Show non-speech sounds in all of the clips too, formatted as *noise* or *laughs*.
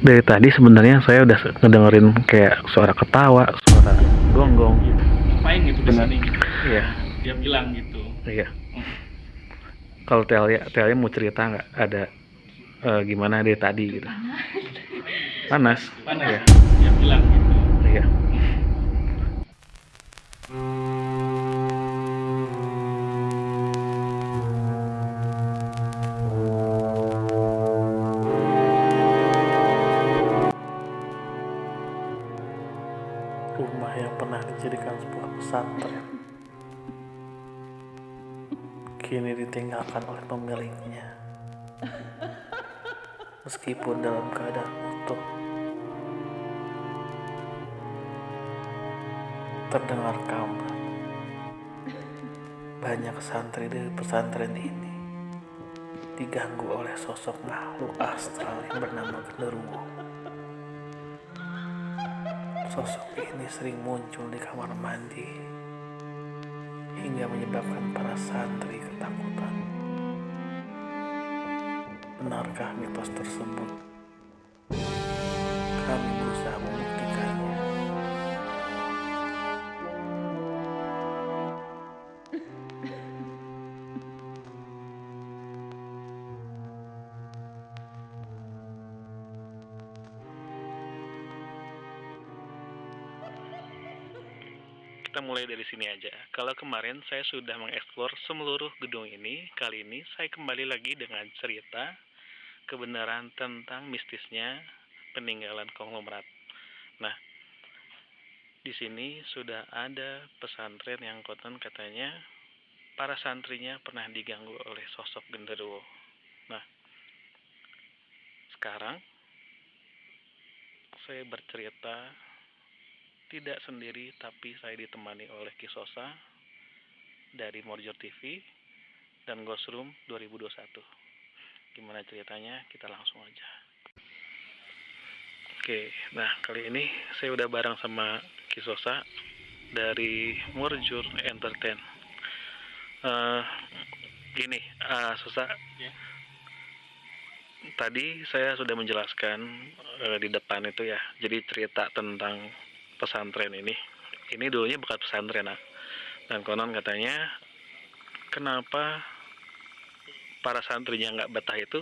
dari tadi sebenarnya saya udah ngedengerin kayak suara ketawa, suara gonggong. ngapain gitu di sini. Iya, dia bilang gitu iya. Kalau Telia, Telia mau cerita nggak ada eh, gimana dari tadi gitu? Panas. panas Iya. dia bilang gitu kini ditinggalkan oleh pemiliknya. Meskipun dalam keadaan utuh. Terdengar kabar. Banyak santri dari pesantren ini diganggu oleh sosok makhluk astral yang bernama genderuwo. Sosok ini sering muncul di kamar mandi hingga menyebabkan para santri ketakutan. Benarkah mitos tersebut? Kami Kita mulai dari sini aja. Kalau kemarin saya sudah mengeksplor seluruh gedung ini, kali ini saya kembali lagi dengan cerita kebenaran tentang mistisnya peninggalan konglomerat. Nah, di sini sudah ada pesantren yang konon katanya para santrinya pernah diganggu oleh sosok genderuwo. Nah, sekarang saya bercerita tidak sendiri tapi saya ditemani oleh Kisosa dari Morjor TV dan Ghost Room 2021 gimana ceritanya? Kita langsung aja. Oke nah kali ini saya udah bareng sama Kisosa dari Morjor Entertain Eh, gini ah Sosa. Ya. tadi saya sudah menjelaskan eh, di depan itu ya jadi cerita tentang pesantren ini. Ini dulunya bukan pesantren nah. dan konon katanya kenapa para santrinya nggak betah itu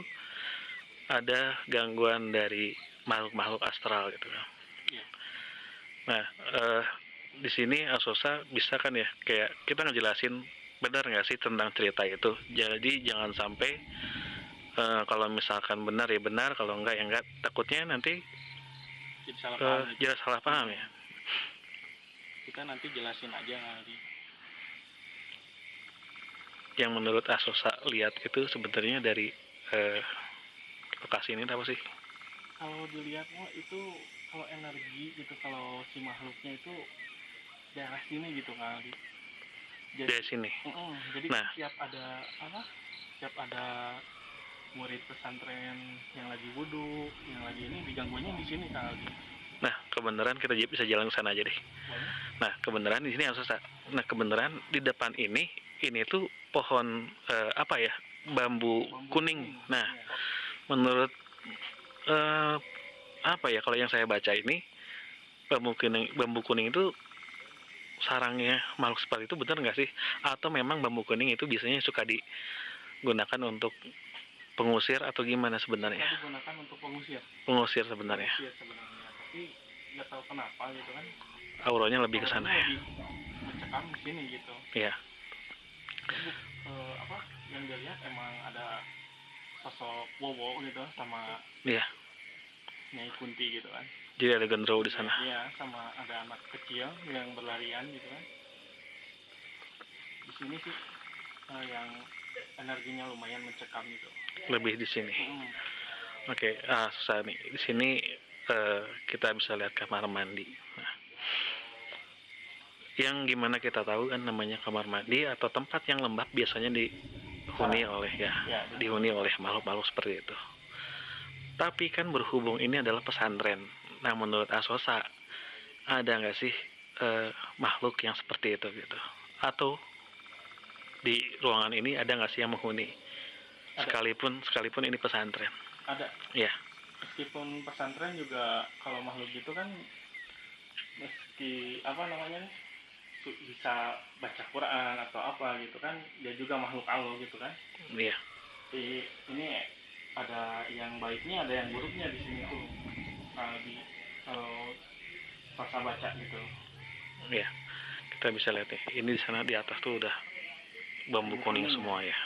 ada gangguan dari makhluk-makhluk astral gitu Iya. nah eh, di sini Asosa bisa kan ya kayak kita ngejelasin benar nggak sih tentang cerita itu? Jadi jangan sampai eh, kalau misalkan benar ya benar kalau enggak ya enggak takutnya nanti jadi salah eh, paham. jelas salah paham ya kita nanti jelasin aja kali yang menurut Asosa lihat itu sebenarnya dari eh, lokasi ini apa sih? kalau dilihat mah itu kalau energi gitu kalau si makhluknya itu daerah sini gitu kali jadi Dari sini. Mm-mm, jadi Nah. setiap ada apa setiap ada murid pesantren yang lagi wudhu yang lagi ini diganggunya di sini kali kebenaran kita bisa jalan ke sana aja deh. Nah, kebenaran di sini Asosa. Nah, kebenaran di depan ini ini tuh pohon eh, apa ya? Bambu, Bambu kuning. Nah, menurut eh, apa ya kalau yang saya baca ini bambu kuning bambu kuning itu sarangnya makhluk seperti itu benar nggak sih atau memang bambu kuning itu biasanya suka digunakan untuk pengusir atau gimana sebenarnya digunakan untuk pengusir pengusir sebenarnya pengusir sebenarnya tapi nggak tahu kenapa gitu kan auranya lebih ke sana ya mencekam di sini gitu Iya. Eh, apa yang dilihat emang ada sosok Wowo gitu sama Iya. Nyai Kunti gitu kan jadi ada genderuwo di sana Iya, sama ada anak kecil yang berlarian gitu kan. Di sini sih eh, yang energinya lumayan mencekam gitu. lebih di sini Mm, oke ah susah nih di sini eh, kita bisa lihat kamar mandi nah, yang gimana kita tahu kan namanya kamar mandi atau tempat yang lembab biasanya dihuni oleh ya Ya, dihuni oleh makhluk-makhluk seperti itu. Tapi kan berhubung ini adalah pesantren. Nah, menurut Asosa, ada nggak sih eh, makhluk yang seperti itu gitu? Atau di ruangan ini ada nggak sih yang menghuni? Ada. Sekalipun sekalipun ini pesantren. ada Iya. Meskipun pesantren juga kalau makhluk gitu kan meski apa namanya bisa baca Quran atau apa gitu kan dia juga makhluk Allah gitu kan Iya. di ini ada yang baiknya ada yang buruknya di sini tuh kalau di kalau pas baca gitu Iya. Kita bisa lihat nih. Ini di sana di atas tuh udah bambu kuning semua ya.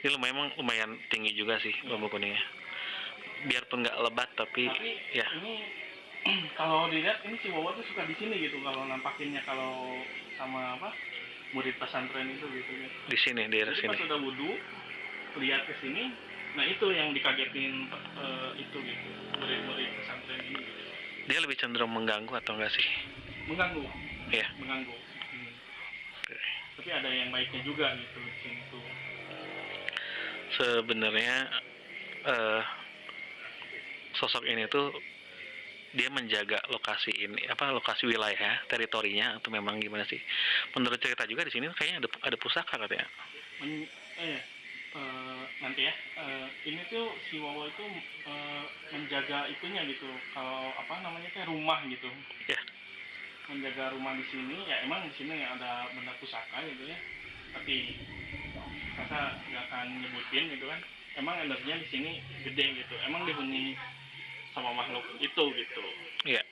Ini lumayan lumayan tinggi juga sih bambu kuningnya. Biarpun nggak lebat tapi tapi ya ini *clears throat* kalau dilihat ini si Wawa tuh suka di sini gitu kalau nampakinnya kalau sama apa murid pesantren itu gitu ya di sini daerah jadi sini. pas udah wudhu lihat ke sini nah itu yang dikagetin eh, itu gitu murid-murid pesantren ini gitu. Dia lebih cenderung mengganggu atau enggak sih? mengganggu Iya. mengganggu Hmm. tapi ada yang baiknya juga gitu di sini tuh Sebenarnya eh, sosok ini tuh dia menjaga lokasi ini apa lokasi wilayah teritorinya atau memang gimana sih? Menurut cerita juga di sini kayaknya ada ada pusaka katanya. Men- eh, eh, nanti ya. Eh, ini tuh si Wawa itu eh, menjaga itunya gitu. Kalau apa namanya kayak rumah gitu. Ya. menjaga rumah di sini ya emang di sini ada benda pusaka gitu ya. Tapi kata nggak akan nyebutin gitu kan. Emang energinya di sini gede gitu. Emang dihuni sama makhluk itu gitu Iya,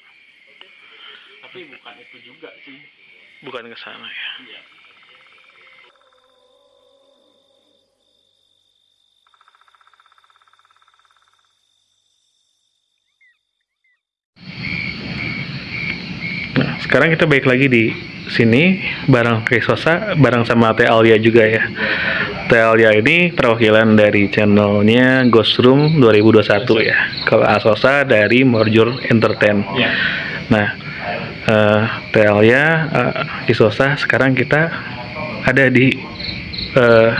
tapi bukan itu juga sih bukan ke sana ya. iya Nah, sekarang kita balik lagi di sini bareng Krisosa, bareng sama Teh Alia juga ya. Teh Alia ini perwakilan dari channelnya Ghost Room 2021 ya. Kalau Asosa dari Morjur Entertain. iya Nah, eh Teh Alia, eh, Krisosa, sekarang kita ada di eh,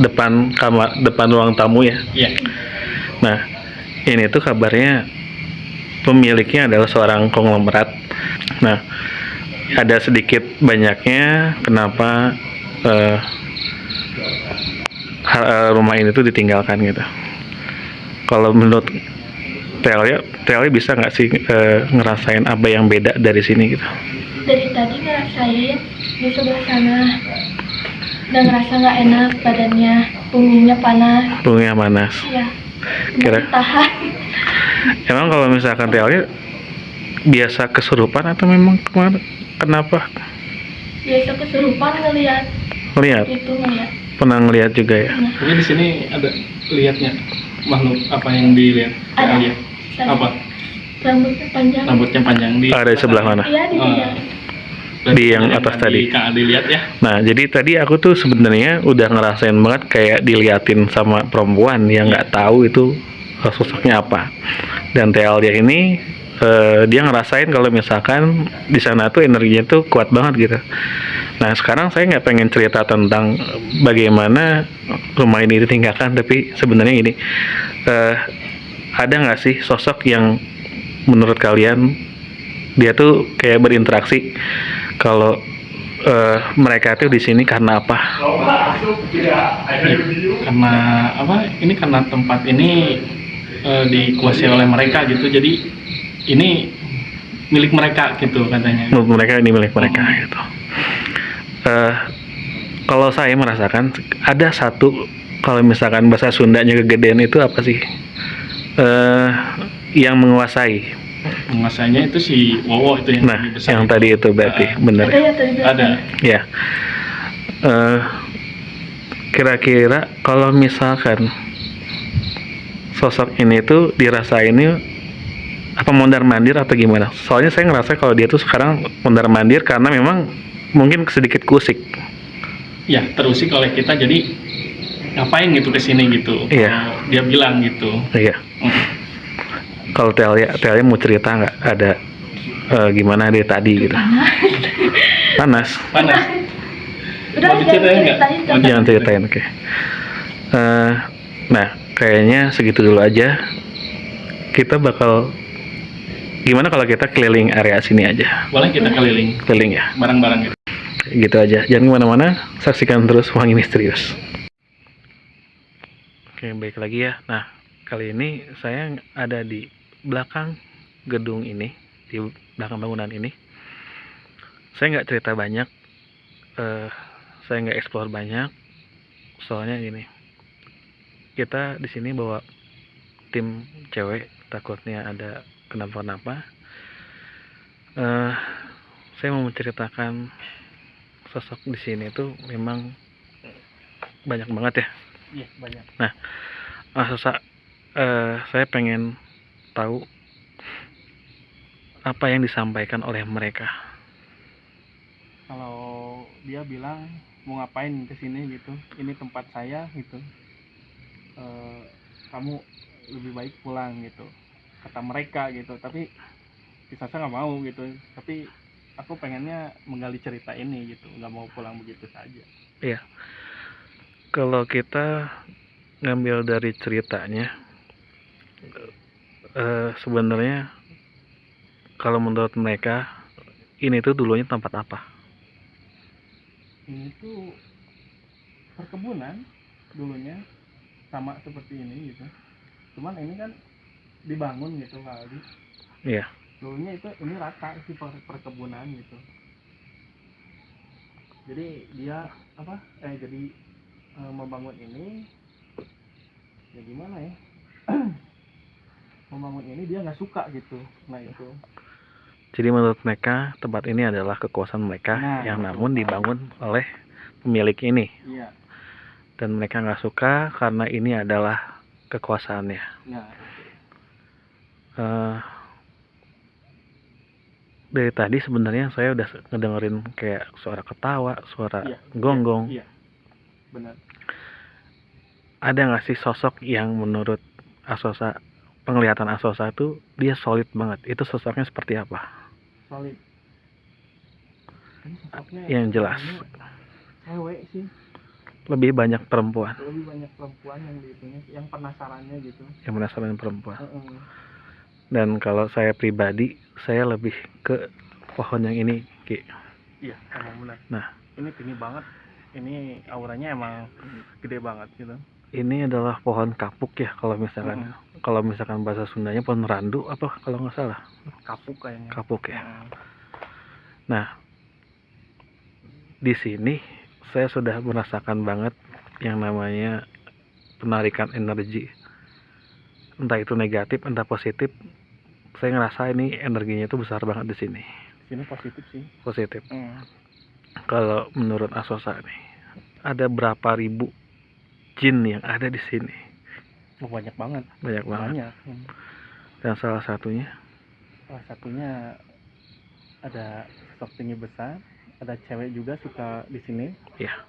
depan kamar, depan ruang tamu ya. iya Nah, ini tuh kabarnya pemiliknya adalah seorang konglomerat. Nah, ada sedikit banyaknya kenapa eh, rumah ini tuh ditinggalkan gitu. Kalau menurut Telia, Telia bisa nggak sih eh, ngerasain apa yang beda dari sini gitu? dari tadi ngerasain di sebelah sana udah ngerasa nggak enak badannya punggungnya panas Punggungnya panas. ya Kira- tahan Emang kalau misalkan Telia biasa kesurupan atau memang ke mana? Kenapa? biasa kesurupan ngeliat Lihat, itu ngeliat pernah ngeliat juga ya. Tapi di sini ada lihatnya makhluk apa yang dilihat? Ada. Alia? tadi Apa? rambutnya panjang Rambutnya panjang di Ada di sebelah mana? iya di Oh. bidang Di yang atas tadi. Lihat ya. Nah, jadi tadi aku tuh sebenarnya udah ngerasain banget kayak diliatin sama perempuan yang nggak tahu itu sosoknya apa. Dan TL dia ini eh, dia ngerasain kalau misalkan di sana tuh energinya tuh kuat banget gitu. Nah, sekarang saya nggak pengen cerita tentang bagaimana rumah ini ditinggalkan, tapi sebenarnya ini eh, ada nggak sih sosok yang menurut kalian dia tuh kayak berinteraksi kalau eh, mereka tuh di sini karena apa? Karena apa? Ini karena tempat ini eh, dikuasai oleh mereka gitu. Jadi ini milik mereka gitu katanya. Menurut mereka ini milik mereka gitu. Eh, kalau saya merasakan ada satu kalau misalkan bahasa Sundanya kegedean itu apa sih? Eh, yang menguasai. Penguasanya itu si Wowo itu yang Nah, besar. yang tadi itu berarti Ah, bener. ada ya tadi ada. Ya. Eh, kira-kira kalau misalkan sosok ini tuh dirasainnya apa mondar mandir atau gimana? Soalnya saya ngerasa kalau dia tuh sekarang mondar mandir karena memang mungkin sedikit kusik. Ya, terusik oleh kita jadi ngapain gitu ke sini gitu. Iya. Kalau Dia bilang gitu. Iya. Mm. Kalau Telia, Telia mau cerita nggak ada eh, gimana dia tadi gitu? Panas. Panas. udah Mau diceritain nggak? jangan. Jangan ceritain, oke. Eh, nah, kayaknya segitu dulu aja. Kita bakal gimana kalau kita keliling area sini aja, Boleh kita keliling keliling ya, barang-barang gitu. Gitu aja. Jangan ke mana-mana, saksikan terus Wangi Misterius. Oke, baik lagi ya. Nah, kali ini saya ada di belakang gedung ini, di belakang bangunan ini. Saya nggak cerita banyak, eh, saya nggak explore banyak, soalnya gini, kita di sini bawa tim cewek, takutnya ada kenapa-napa. Eh, saya mau menceritakan sosok di sini tuh memang banyak banget ya. iya banyak. Ah, sosok eh, saya pengen tahu apa yang disampaikan oleh mereka. kalau dia bilang mau ngapain ke sini? gitu. Ini tempat saya gitu. Eh, kamu lebih baik pulang gitu. Kata mereka gitu. Tapi si Sasa nggak mau gitu. Tapi aku pengennya menggali cerita ini gitu nggak mau pulang begitu saja Kalau kita ngambil dari ceritanya, eh, sebenarnya kalau menurut mereka ini tuh dulunya tempat apa? ini tuh perkebunan dulunya sama seperti ini gitu cuman ini kan dibangun gitu kali Iya. Dulunya itu ini rata sih per- perkebunan gitu. Jadi dia apa eh jadi eh, membangun ini ya gimana ya? *clears throat* Membangun ini dia nggak suka gitu nah itu. Jadi menurut mereka tempat ini adalah kekuasaan mereka Nah, yang betul. namun dibangun oleh pemilik ini. Iya. Dan mereka nggak suka karena ini adalah kekuasaannya. nah. Eh, dari tadi sebenarnya saya udah ngedengerin kayak suara ketawa, suara Iya, gonggong. iya benar Ada nggak sih sosok yang menurut Asosa penglihatan Asosa tuh dia solid banget. Itu sosoknya seperti apa? solid sosoknya Yang jelas. cewek sih Lebih banyak perempuan lebih banyak perempuan yang dihitungnya yang penasarannya gitu yang penasaran perempuan. Heeh. Dan kalau saya pribadi, saya lebih ke pohon yang ini, Ki. iya emang benar Nah. ini tinggi banget ini auranya emang gede banget gitu Ini adalah pohon kapuk ya kalau misalkan kalau misalkan bahasa Sundanya pohon randu apa kalau nggak salah kapuk kayaknya kapuk ya. Heeh. Nah, di sini saya sudah merasakan banget yang namanya penarikan energi. Entah itu negatif, entah positif. Saya ngerasa ini energinya itu besar banget di sini. sini positif sih Positif. Heeh. Kalau menurut Asosa nih, ada berapa ribu jin yang ada di sini? Oh, banyak banget Banyak banget. banyak Hmm. Dan salah satunya, salah satunya ada sosok tinggi besar ada cewek juga suka di sini Iya.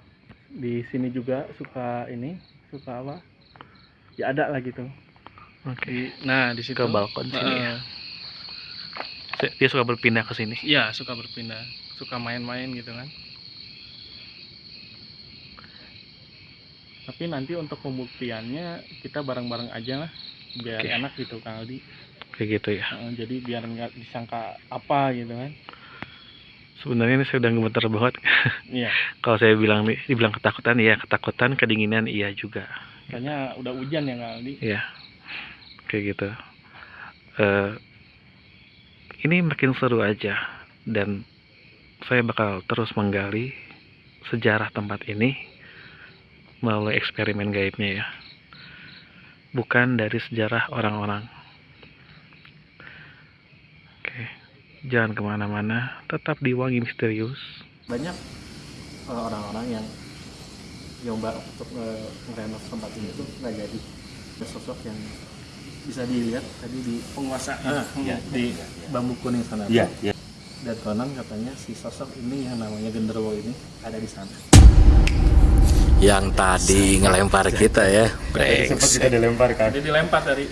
di sini juga suka ini suka apa ya ada lah gitu oke, nah di situ ke balkon sini ya. Dia suka berpindah ke sini. Iya, suka berpindah, suka main-main gitu kan. Tapi nanti untuk pembuktiannya kita bareng-bareng aja lah, biar Oke. enak gitu Kang Aldi. Kayak gitu ya. Jadi biar nggak disangka apa gitu kan. Sebenarnya ini saya udah gemeter banget. Iya, *laughs* Kalau saya bilang dibilang ketakutan, iya ketakutan, kedinginan, iya juga. kayaknya udah hujan ya Kang Aldi. Iya, kayak gitu. Eh, ini makin seru aja, dan saya bakal terus menggali sejarah tempat ini melalui eksperimen gaibnya ya. Bukan dari sejarah orang-orang. Oke, jangan ke mana-mana, tetap di Wangi Misterius. Banyak eh, orang-orang yang nyoba untuk eh, ngerenov tempat ini tuh nggak jadi sosok yang bisa dilihat tadi di Penguasa. ah, ya, di bambu kuning sana Iya, iya. dan konon katanya si sosok ini yang namanya genderuwo ini ada di sana Yang tadi ngelempar kita ya. sempat kita dilempar kan Jadi dilempar dari